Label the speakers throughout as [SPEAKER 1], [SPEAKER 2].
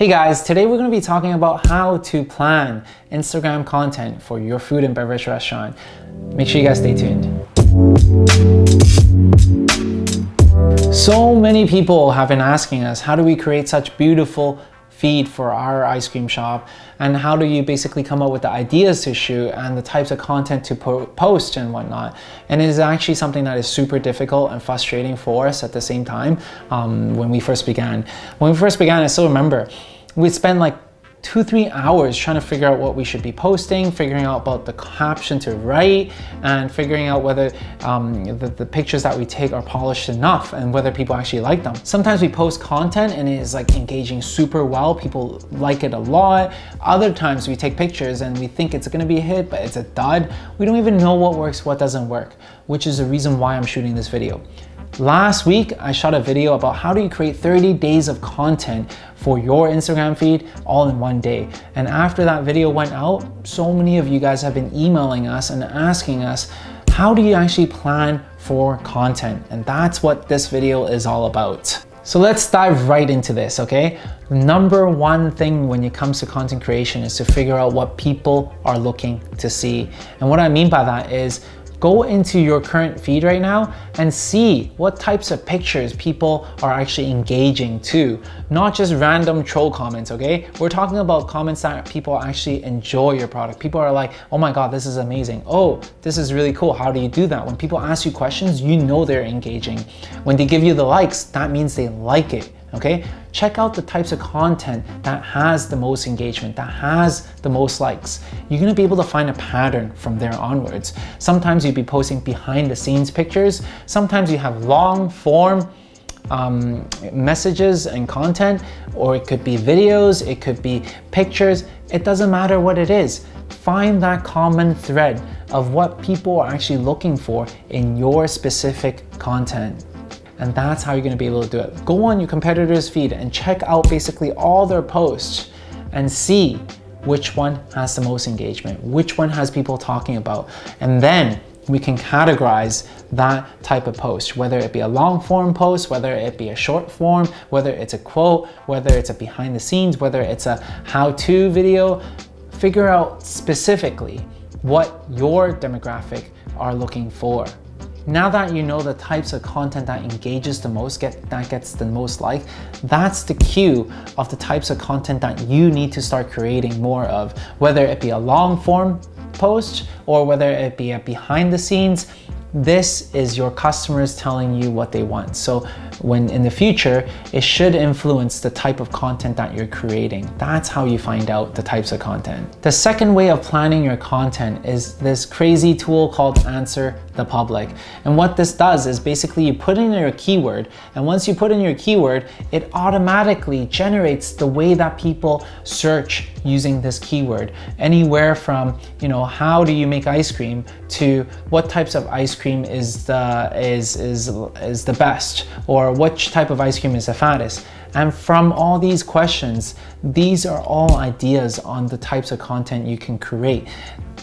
[SPEAKER 1] Hey guys, today we're going to be talking about how to plan Instagram content for your food and beverage restaurant. Make sure you guys stay tuned. So many people have been asking us, how do we create such beautiful feed for our ice cream shop? And how do you basically come up with the ideas to shoot and the types of content to po post and whatnot? And it is actually something that is super difficult and frustrating for us at the same time um, when we first began. When we first began I still remember we spent like two, three hours trying to figure out what we should be posting, figuring out about the caption to write, and figuring out whether um, the, the, pictures that we take are polished enough and whether people actually like them. Sometimes we post content and it is like engaging super well. People like it a lot. Other times we take pictures and we think it's gonna be a hit, but it's a dud. We don't even know what works, what doesn't work, which is the reason why I'm shooting this video. Last week, I shot a video about how do you create 30 days of content for your Instagram feed all in one day. And after that video went out, so many of you guys have been emailing us and asking us, how do you actually plan for content? And that's what this video is all about. So let's dive right into this, okay? Number one thing when it comes to content creation is to figure out what people are looking to see. And what I mean by that is go into your current feed right now and see what types of pictures people are actually engaging to. Not just random troll comments, okay? We're talking about comments that people actually enjoy your product. People are like, oh my God, this is amazing. Oh, this is really cool. How do you do that? When people ask you questions, you know they're engaging. When they give you the likes, that means they like it okay? Check out the types of content that has the most engagement, that has the most likes. You're gonna be able to find a pattern from there onwards. Sometimes you'll be posting behind the scenes pictures. Sometimes you have long form um, messages and content, or it could be videos, it could be pictures. It doesn't matter what it is. Find that common thread of what people are actually looking for in your specific content. And that's how you're gonna be able to do it. Go on your competitor's feed and check out basically all their posts and see which one has the most engagement, which one has people talking about. And then we can categorize that type of post, whether it be a long form post, whether it be a short form, whether it's a quote, whether it's a behind the scenes, whether it's a how-to video, figure out specifically what your demographic are looking for. Now that you know the types of content that engages the most, get, that gets the most like, that's the cue of the types of content that you need to start creating more of, whether it be a long form post or whether it be a behind the scenes, this is your customers telling you what they want. So when in the future, it should influence the type of content that you're creating. That's how you find out the types of content. The second way of planning your content is this crazy tool called Answer the Public. And what this does is basically you put in your keyword and once you put in your keyword, it automatically generates the way that people search using this keyword. Anywhere from, you know, how do you make ice cream to what types of ice cream is the, is, is, is the best or which type of ice cream is the fattest. And from all these questions, these are all ideas on the types of content you can create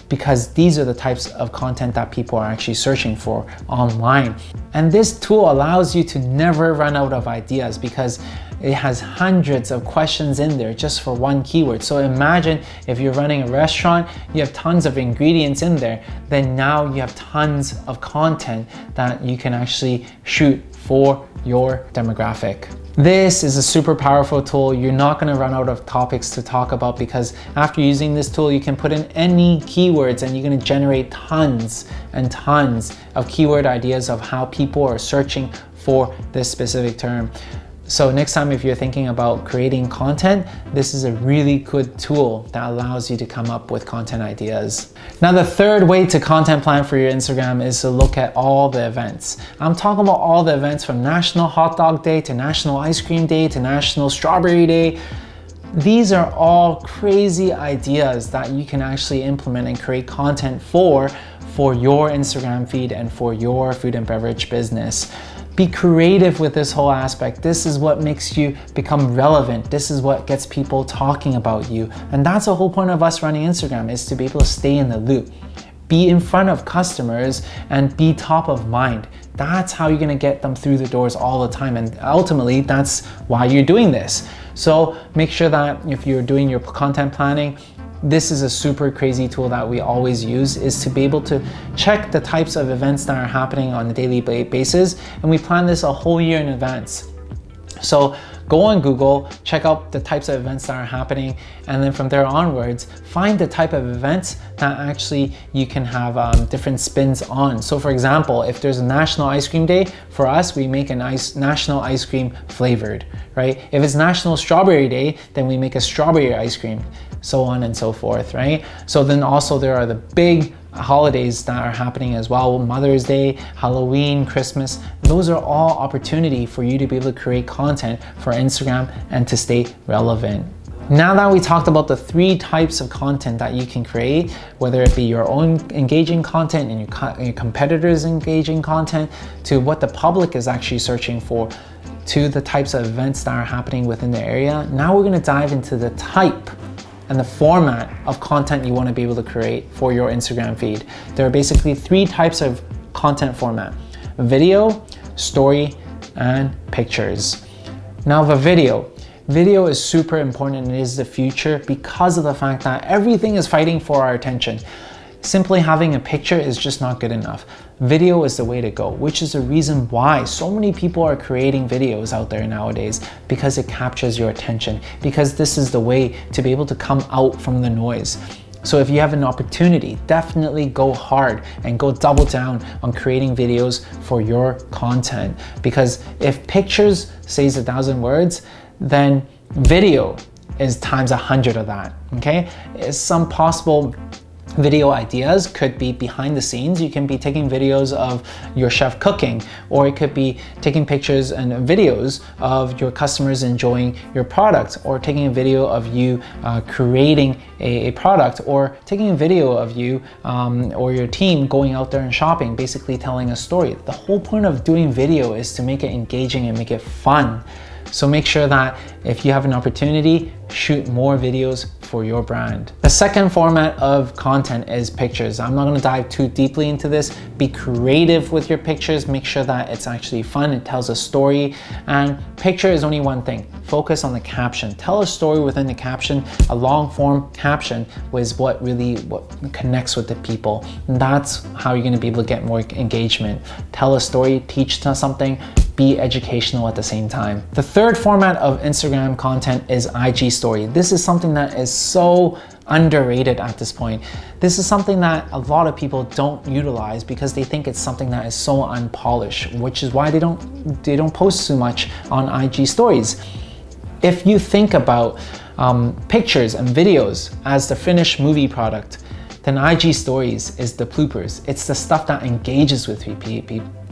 [SPEAKER 1] because these are the types of content that people are actually searching for online. And this tool allows you to never run out of ideas because it has hundreds of questions in there just for one keyword. So imagine if you're running a restaurant, you have tons of ingredients in there, then now you have tons of content that you can actually shoot for your demographic. This is a super powerful tool. You're not gonna run out of topics to talk about because after using this tool, you can put in any keywords and you're gonna generate tons and tons of keyword ideas of how people are searching for this specific term. So next time if you're thinking about creating content, this is a really good tool that allows you to come up with content ideas. Now the third way to content plan for your Instagram is to look at all the events. I'm talking about all the events from National Hot Dog Day to National Ice Cream Day to National Strawberry Day. These are all crazy ideas that you can actually implement and create content for for your Instagram feed and for your food and beverage business. Be creative with this whole aspect. This is what makes you become relevant. This is what gets people talking about you. And that's the whole point of us running Instagram is to be able to stay in the loop. Be in front of customers and be top of mind. That's how you're gonna get them through the doors all the time. And ultimately, that's why you're doing this. So make sure that if you're doing your content planning, this is a super crazy tool that we always use is to be able to check the types of events that are happening on a daily basis. And we plan this a whole year in advance. So go on Google, check out the types of events that are happening, and then from there onwards, find the type of events that actually you can have um, different spins on. So for example, if there's a National Ice Cream Day, for us, we make an ice, National Ice Cream flavored, right? If it's National Strawberry Day, then we make a strawberry ice cream, so on and so forth, right? So then also there are the big holidays that are happening as well, Mother's Day, Halloween, Christmas. Those are all opportunity for you to be able to create content for Instagram and to stay relevant. Now that we talked about the three types of content that you can create, whether it be your own engaging content and your, co your competitors engaging content, to what the public is actually searching for, to the types of events that are happening within the area, now we're gonna dive into the type and the format of content you want to be able to create for your Instagram feed. There are basically three types of content format, video, story, and pictures. Now the video. Video is super important and is the future because of the fact that everything is fighting for our attention. Simply having a picture is just not good enough. Video is the way to go, which is the reason why so many people are creating videos out there nowadays because it captures your attention, because this is the way to be able to come out from the noise. So if you have an opportunity, definitely go hard and go double down on creating videos for your content. Because if pictures says a thousand words, then video is times a hundred of that, okay? It's some possible Video ideas could be behind the scenes. You can be taking videos of your chef cooking, or it could be taking pictures and videos of your customers enjoying your product, or taking a video of you uh, creating a, a, product, or taking a video of you um, or your team going out there and shopping, basically telling a story. The whole point of doing video is to make it engaging and make it fun. So make sure that if you have an opportunity, shoot more videos for your brand. The second format of content is pictures. I'm not gonna dive too deeply into this. Be creative with your pictures. Make sure that it's actually fun. It tells a story. And picture is only one thing. Focus on the caption. Tell a story within the caption. A long form caption was what really what connects with the people. And that's how you're gonna be able to get more engagement. Tell a story, teach something, be educational at the same time. The third format of Instagram content is IG story. This is something that is so underrated at this point. This is something that a lot of people don't utilize because they think it's something that is so unpolished, which is why they don't, they don't post too much on IG stories. If you think about um, pictures and videos as the finished movie product, then IG stories is the bloopers. It's the stuff that engages with,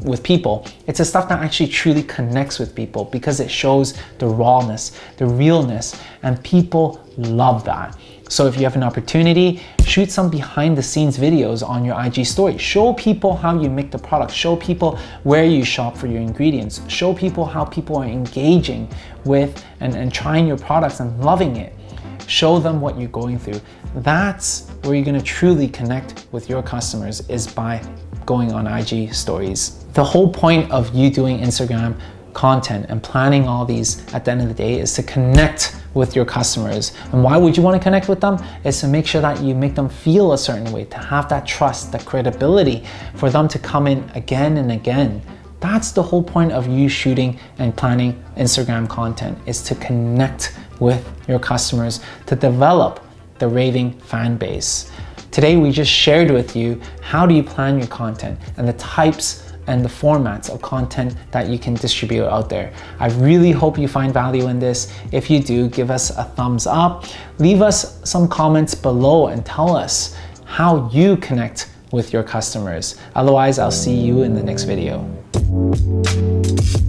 [SPEAKER 1] with people. It's the stuff that actually truly connects with people because it shows the rawness, the realness, and people love that. So if you have an opportunity, shoot some behind the scenes videos on your IG story. Show people how you make the product. Show people where you shop for your ingredients. Show people how people are engaging with and, and trying your products and loving it. Show them what you're going through. That's where you're gonna truly connect with your customers is by going on IG stories. The whole point of you doing Instagram content and planning all these at the end of the day is to connect with your customers. And why would you want to connect with them? Is to make sure that you make them feel a certain way, to have that trust, that credibility for them to come in again and again. That's the whole point of you shooting and planning Instagram content is to connect with your customers, to develop the raving fan base. Today, we just shared with you how do you plan your content and the types and the formats of content that you can distribute out there. I really hope you find value in this. If you do, give us a thumbs up. Leave us some comments below and tell us how you connect with your customers. Otherwise, I'll see you in the next video. Thank you.